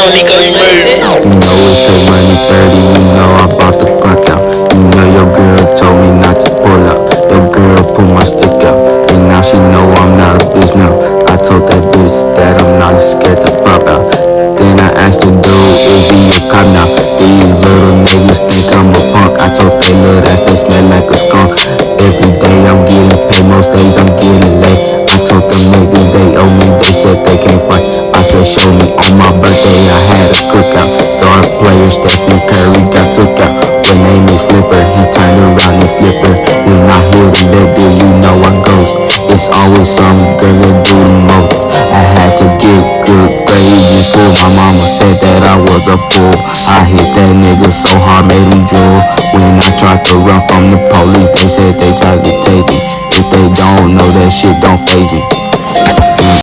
money go you move. You know it's a money 30, you know I bought to clock out. You know your girl told me not to pull out. Your girl pull my stick out. And now she know I'm not a bitch now. I told that bitch that I'm not scared to pop out. Then I asked the dude, is he a cop now? These little niggas think I'm a punk. I told they little ass they smell like a skunk. Every day I'm getting paid, most days I'm getting late. Some girl that do the most. I had to get good grades in school. My mama said that I was a fool. I hit that nigga so hard, made him drool. When I tried to run from the police, they said they tried to take me. If they don't know that shit, don't faze me.